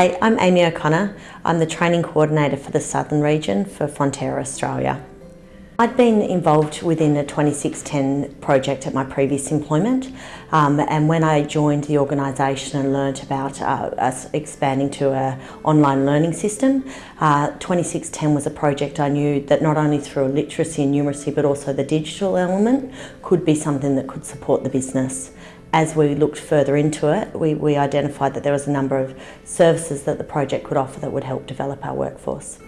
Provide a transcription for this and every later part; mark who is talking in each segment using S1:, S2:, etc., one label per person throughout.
S1: Hi, I'm Amy O'Connor. I'm the Training Coordinator for the Southern Region for Fonterra Australia. I'd been involved within a 2610 project at my previous employment um, and when I joined the organisation and learnt about uh, us expanding to an online learning system, uh, 2610 was a project I knew that not only through literacy and numeracy but also the digital element could be something that could support the business. As we looked further into it, we, we identified that there was a number of services that the project could offer that would help develop our workforce.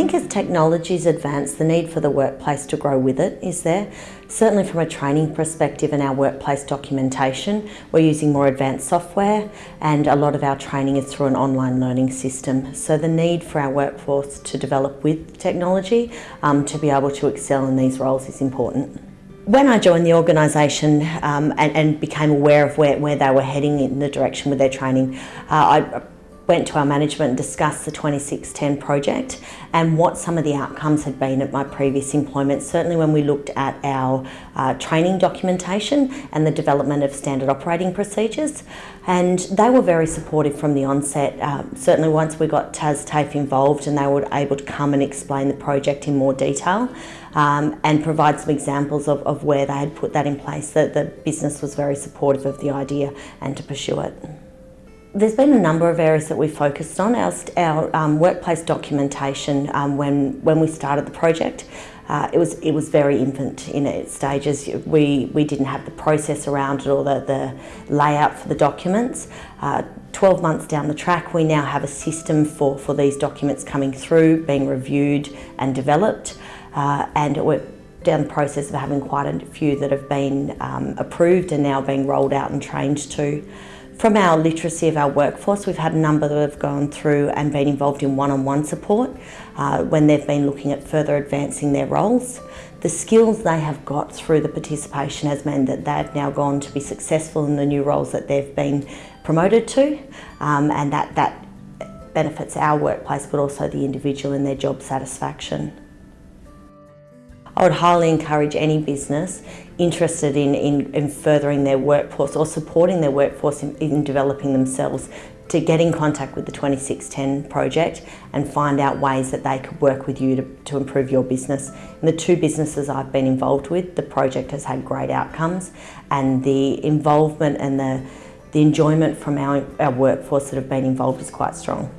S1: Think as technologies advance, the need for the workplace to grow with it is there. Certainly from a training perspective and our workplace documentation, we're using more advanced software and a lot of our training is through an online learning system. So the need for our workforce to develop with technology um, to be able to excel in these roles is important. When I joined the organisation um, and, and, became aware of where, where they were heading in the direction with their training, uh, I went to our management and discussed the 2610 project and what some of the outcomes had been at my previous employment. Certainly when we looked at our uh, training documentation and the development of standard operating procedures and they were very supportive from the onset. Uh, certainly once we got Tas TAFE involved and they were able to come and explain the project in more detail um, and provide some examples of, of where they had put that in place, that the business was very supportive of the idea and to pursue it. There's been a number of areas that we focused on. Our, our um, workplace documentation, um, when, when we started the project, uh, it was it was very infant in its stages. We we didn't have the process around it or the, the layout for the documents. Uh, 12 months down the track, we now have a system for, for these documents coming through, being reviewed and developed, uh, and we're down the process of having quite a few that have been um, approved and now being rolled out and trained to. From our literacy of our workforce, we've had a number that have gone through and been involved in one-on-one -on -one support uh, when they've been looking at further advancing their roles. The skills they have got through the participation has meant that they've now gone to be successful in the new roles that they've been promoted to um, and that, that benefits our workplace but also the individual in their job satisfaction. I would highly encourage any business interested in, in, in furthering their workforce or supporting their workforce in, in developing themselves to get in contact with the 2610 project and find out ways that they could work with you to, to improve your business. In the two businesses I've been involved with, the project has had great outcomes and the involvement and the, the enjoyment from our, our workforce that have been involved is quite strong.